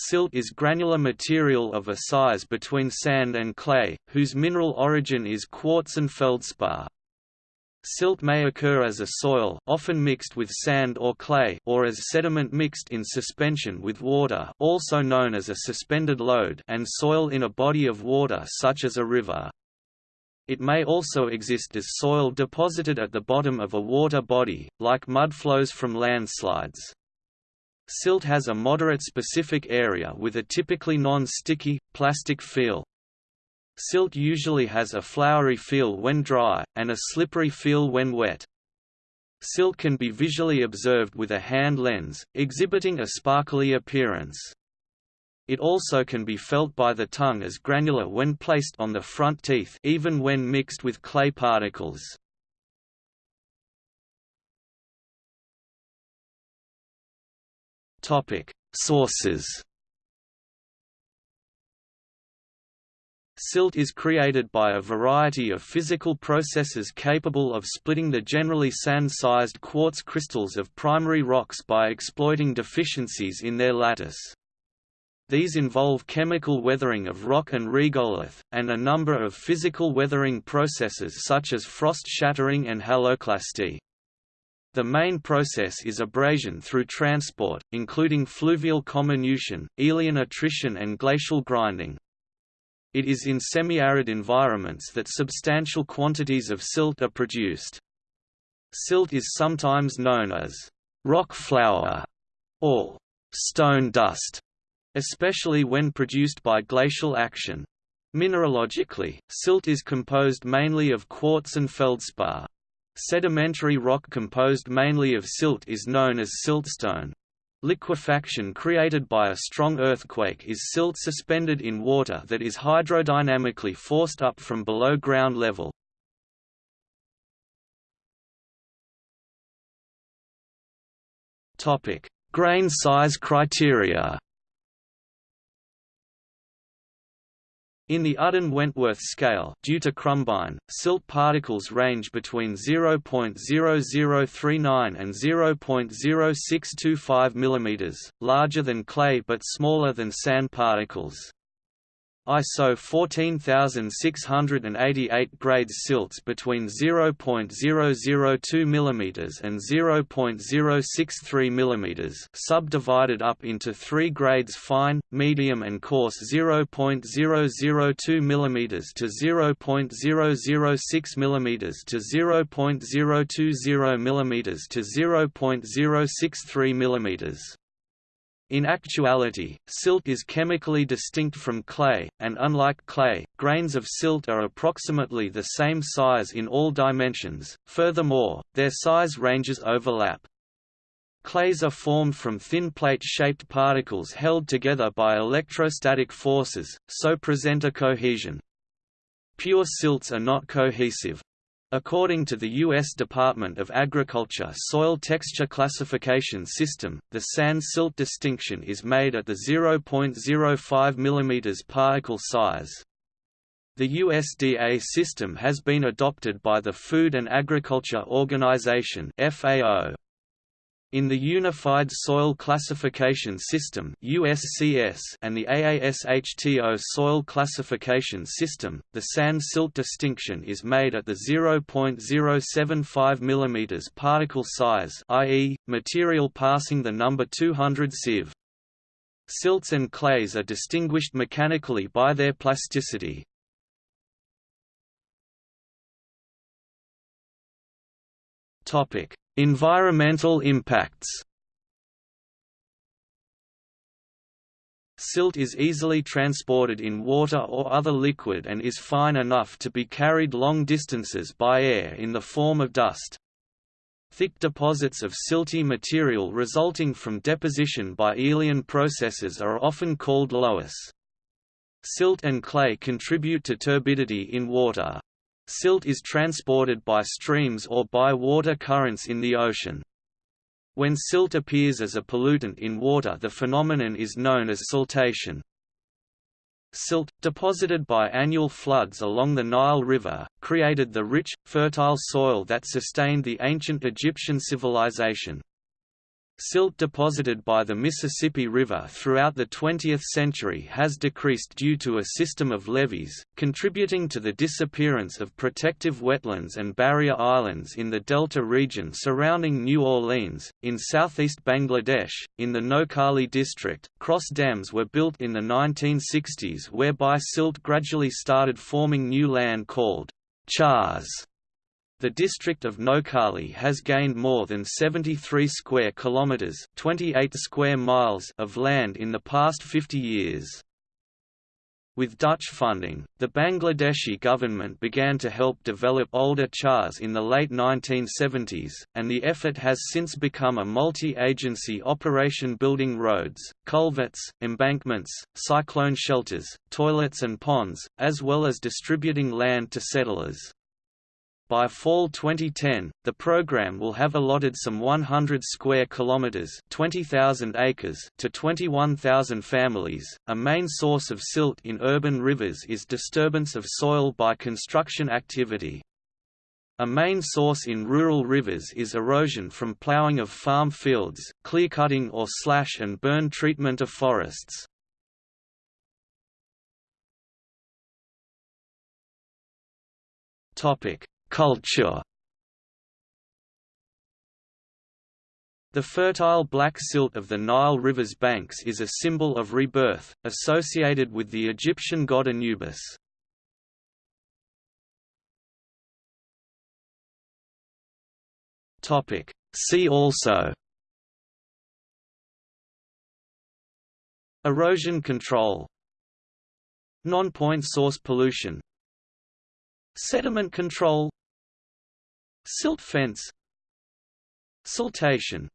Silt is granular material of a size between sand and clay, whose mineral origin is quartz and feldspar. Silt may occur as a soil often mixed with sand or clay or as sediment mixed in suspension with water also known as a suspended load and soil in a body of water such as a river. It may also exist as soil deposited at the bottom of a water body, like mud flows from landslides. Silt has a moderate specific area with a typically non-sticky, plastic feel. Silt usually has a floury feel when dry, and a slippery feel when wet. Silt can be visually observed with a hand lens, exhibiting a sparkly appearance. It also can be felt by the tongue as granular when placed on the front teeth even when mixed with clay particles. Sources Silt is created by a variety of physical processes capable of splitting the generally sand-sized quartz crystals of primary rocks by exploiting deficiencies in their lattice. These involve chemical weathering of rock and regolith, and a number of physical weathering processes such as frost shattering and haloclasty. The main process is abrasion through transport, including fluvial comminution, aeolian attrition and glacial grinding. It is in semi-arid environments that substantial quantities of silt are produced. Silt is sometimes known as rock flour or stone dust, especially when produced by glacial action. Mineralogically, silt is composed mainly of quartz and feldspar. Sedimentary rock composed mainly of silt is known as siltstone. Liquefaction created by a strong earthquake is silt suspended in water that is hydrodynamically forced up from below ground level. Grain size criteria In the Udden-Wentworth scale due to Krumbein, silt particles range between 0.0039 and 0.0625 mm, larger than clay but smaller than sand particles. ISO 14688 grades silts between 0.002 mm and 0.063 mm subdivided up into three grades fine, medium and coarse 0.002 mm to 0.006 mm to 0.020 mm to 0.063 mm. In actuality, silt is chemically distinct from clay, and unlike clay, grains of silt are approximately the same size in all dimensions, furthermore, their size ranges overlap. Clays are formed from thin plate-shaped particles held together by electrostatic forces, so present a cohesion. Pure silts are not cohesive, According to the U.S. Department of Agriculture Soil Texture Classification System, the sand-silt distinction is made at the 0.05 mm particle size. The USDA system has been adopted by the Food and Agriculture Organization FAO. In the Unified Soil Classification System (USCS) and the AASHTO Soil Classification System, the sand-silt distinction is made at the 0.075 mm particle size, i.e., material passing the number 200 sieve. Silts and clays are distinguished mechanically by their plasticity. Topic: Environmental impacts Silt is easily transported in water or other liquid and is fine enough to be carried long distances by air in the form of dust. Thick deposits of silty material resulting from deposition by aeolian processes are often called loess. Silt and clay contribute to turbidity in water. Silt is transported by streams or by water currents in the ocean. When silt appears as a pollutant in water the phenomenon is known as siltation. Silt, deposited by annual floods along the Nile River, created the rich, fertile soil that sustained the ancient Egyptian civilization. Silt deposited by the Mississippi River throughout the 20th century has decreased due to a system of levees, contributing to the disappearance of protective wetlands and barrier islands in the delta region surrounding New Orleans. In southeast Bangladesh, in the Noakhali district, cross dams were built in the 1960s whereby silt gradually started forming new land called chars the district of Noakhali has gained more than 73 square kilometers, 28 square miles of land in the past 50 years. With Dutch funding, the Bangladeshi government began to help develop older chars in the late 1970s, and the effort has since become a multi-agency operation building roads, culverts, embankments, cyclone shelters, toilets and ponds, as well as distributing land to settlers. By fall 2010, the program will have allotted some 100 square kilometers, 20,000 acres to 21,000 families. A main source of silt in urban rivers is disturbance of soil by construction activity. A main source in rural rivers is erosion from ploughing of farm fields, clearcutting or slash and burn treatment of forests. Topic: Culture. The fertile black silt of the Nile River's banks is a symbol of rebirth, associated with the Egyptian god Anubis. See also. Erosion control. Non-point source pollution. Sediment control Silt fence. Siltation